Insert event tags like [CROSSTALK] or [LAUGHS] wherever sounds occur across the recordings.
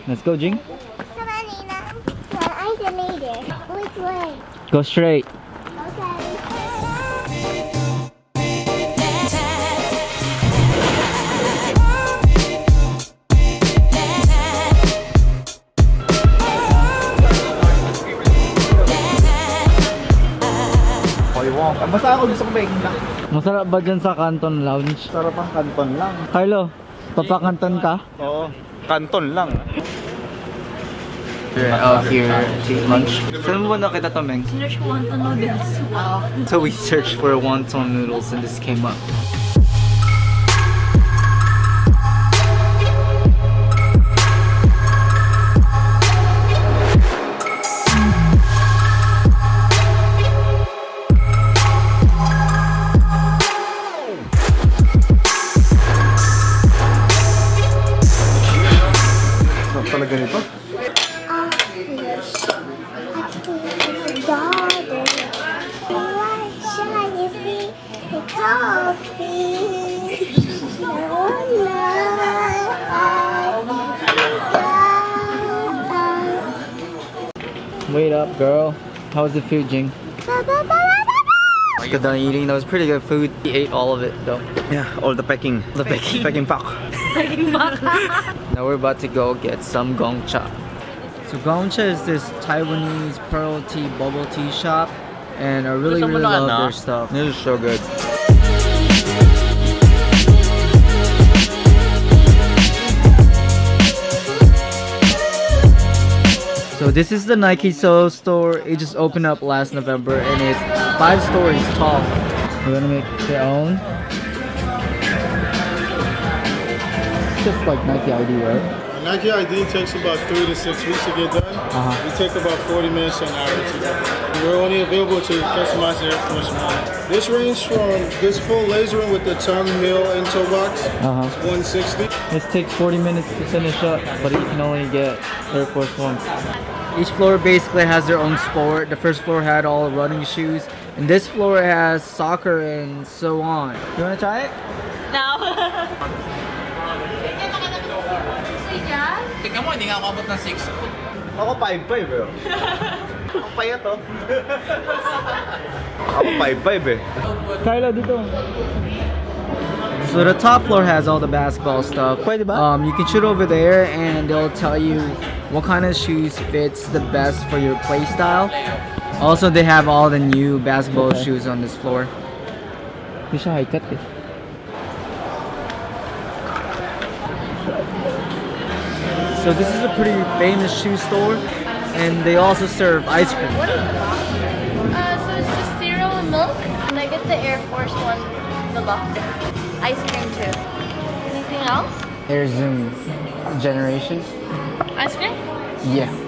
Let's go, Jing. Come on, Nina. I delete it. Which way? Go straight. Ah, Basta ako gusto ko baking lang. Masarap ba dyan sa Canton Lounge? Sarap ang kanton lang. Carlo, papakanton ka? Oo. Kanton lang. We're out here to eat lunch. Saan mo ba nakita to, Meng? Search ko wonton noodles. So we searched for wonton noodles and this came up. Wait up, girl. How was the food, Jing? Good done eating. That was pretty good food. He ate all of it, though. Yeah, all the packing. The packing. Packing pack. [LAUGHS] Now we're about to go get some Gong Cha. So Gong Cha is this Taiwanese pearl tea bubble tea shop, and I really really love their stuff. This is so good. So this is the Nike Soho store. It just opened up last November, and it's five stories tall. We're gonna make their own. Just like Nike ID, right? Nike ID takes about three to six weeks to get done. Uh-huh. We take about 40 minutes to an hour to get. We're only available to customize the Air Force One. This range from this full laser one with the tongue mill and toe box, Uh huh. 160. This takes 40 minutes to finish up, but you can only get Air Force One. Each floor basically has their own sport. The first floor had all running shoes, and this floor has soccer and so on. You wanna try it? Ako 5'5 eh. [LAUGHS] Ako payat oh. Ako 5'5 eh. Carlo, dito. So the top floor has all the basketball stuff. Um, you can shoot over there and they'll tell you what kind of shoes fits the best for your play style. Also, they have all the new basketball Okay. shoes on this floor. Hindi siya high cut eh. So this is a pretty famous shoe store and they also serve ice cream. What is Uh, so it's just cereal and milk. And I get the Air Force One, the locker. Ice cream too. Anything else? Air Zoom generation. Ice cream? Yeah.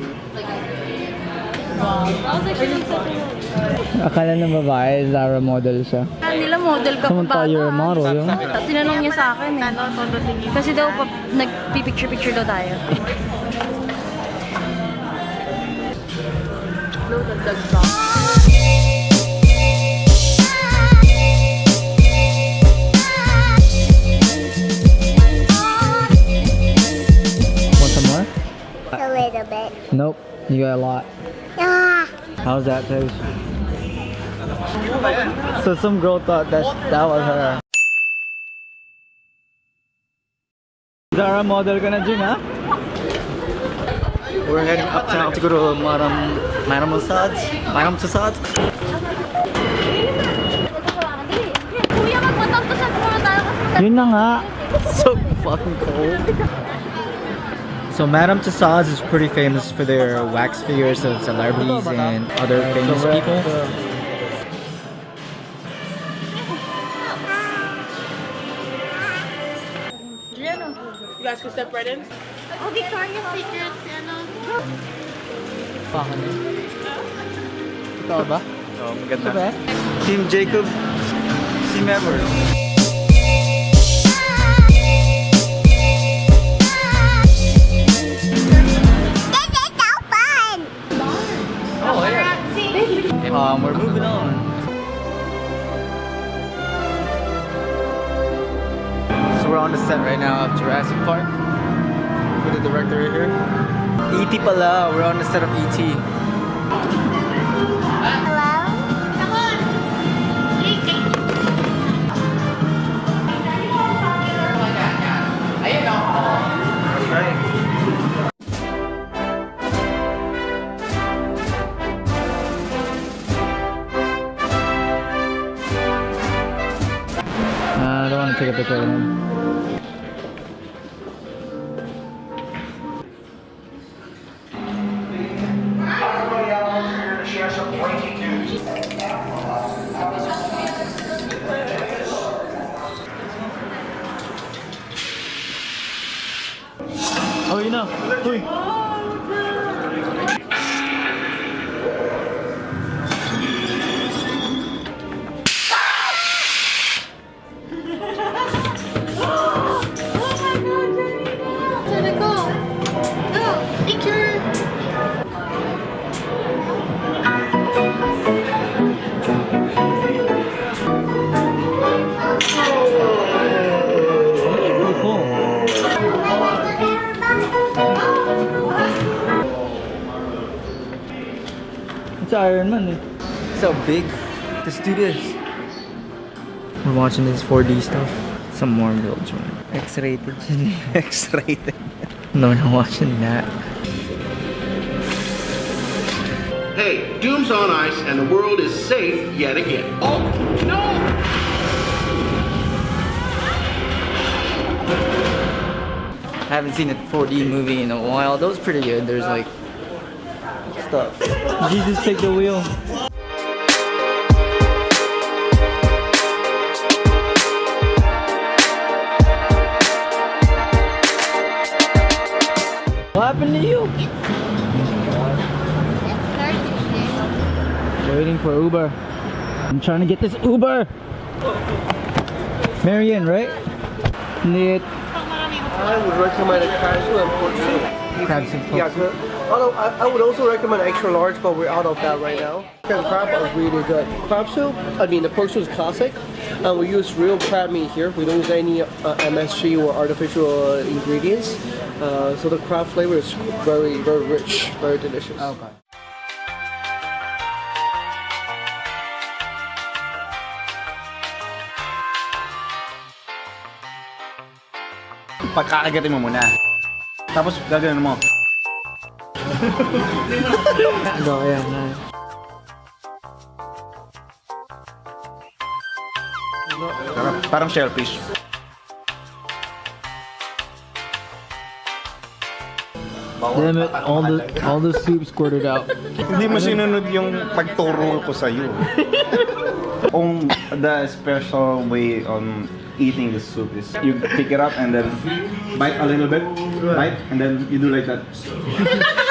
Akala ng babae, Zara model siya. nila model ka Samantala you're a model, yun. Tinanong niya sa akin eh. Kasi daw pa, nagpipicture-picture daw tayo. Dagdag pa. Want some more? A little bit. Nope. You got a lot. Ah. How's that taste? So some girl thought that that was her. Zara model ka na Jing, ha? We're heading uptown to go to Madam Madam Tussauds. Madam Tussauds. Kuya, magpatap to sa muna tayo kasi Yun na nga. So fucking cold. So Madame Tussauds is pretty famous for their wax figures of celebrities and other famous people. You guys can step right in. Oh, Victoria's Secret, ano? Bakit? Ikaw ba? Oh, maganda. Ito ba? Team Jacob. Team Edward. Pala. We're on the set of E.T. Hello? Come on. That's right. I don't want to take a picture of him. Oh, It's eh. So big. Let's do this. We're watching this 4D stuff. Some more builds, man. X-rated. [LAUGHS] X-rated. No, we're not watching that. Hey, Doom's on ice and the world is safe yet again. Oh, no! haven't seen a 4D movie in a while. That was pretty good. There's like stuff. Jesus, take the wheel. What happened to you? Waiting for Uber. I'm trying to get this Uber. Marion, right? Lit. I would recommend a soup and pork soup. Crab soup. Yeah. Although I, I would also recommend extra large, but we're out of that right now. The crab is really good. Crab soup, I mean the pork soup is classic. And we use real crab meat here. We don't use any uh, MSG or artificial uh, ingredients. Uh, so the crab flavor is very, very rich, very delicious. Okay. Pagkakagatin mo muna. Tapos gagawin mo. Ito, ayan. ayan. Parang, parang shellfish. Damn it, all the all the soup squirted out. Hindi mo sinunod yung pagturo ko sa'yo. [LAUGHS] Kung the special way on eating the soup is you pick it up and then bite a little bit, bite, and then you do like that. [LAUGHS]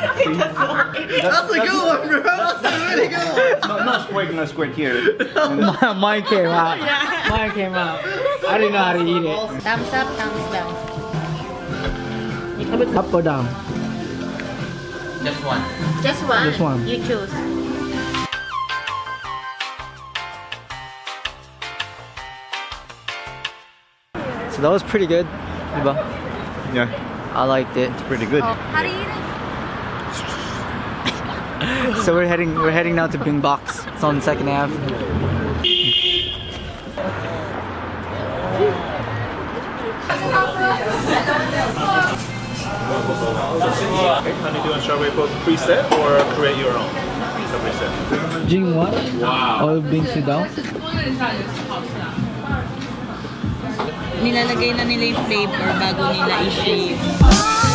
That's a good one, bro. That's a really good one. No, no squirt, no squirt here. And [LAUGHS] then- Mine came out. Mine came out. I didn't know how to eat it. Thumbs up, thumbs down. Up or down? Just one. Just one. Just one. You choose. So that was pretty good. Yeah, I liked it. It's pretty good. Oh, how do you eat [LAUGHS] it? So we're heading we're heading now to Bing Box. It's on second half. How do you do on strawberry poke preset or create your own? Preset. Jing what? Wow. All Bing sit down. Nilalagay na nila yung flavor bago nila i-shave.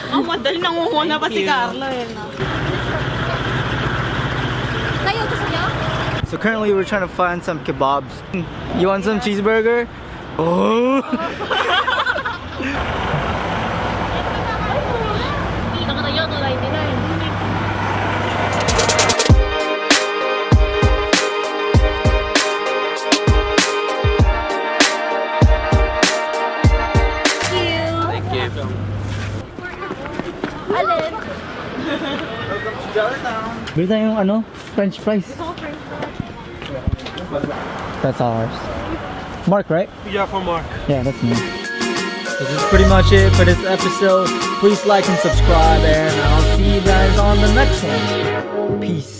[LAUGHS] Ang madali nangunguna pa si Carlo eh. No? Kayo gusto niyo? So currently we're trying to find some kebabs. You want some cheeseburger? Oh. [LAUGHS] Bili tayong ano? French fries. That's ours. Mark, right? Yeah, for Mark. Yeah, that's me. This is pretty much it for this episode. Please like and subscribe, and I'll see you guys on the next one. Peace.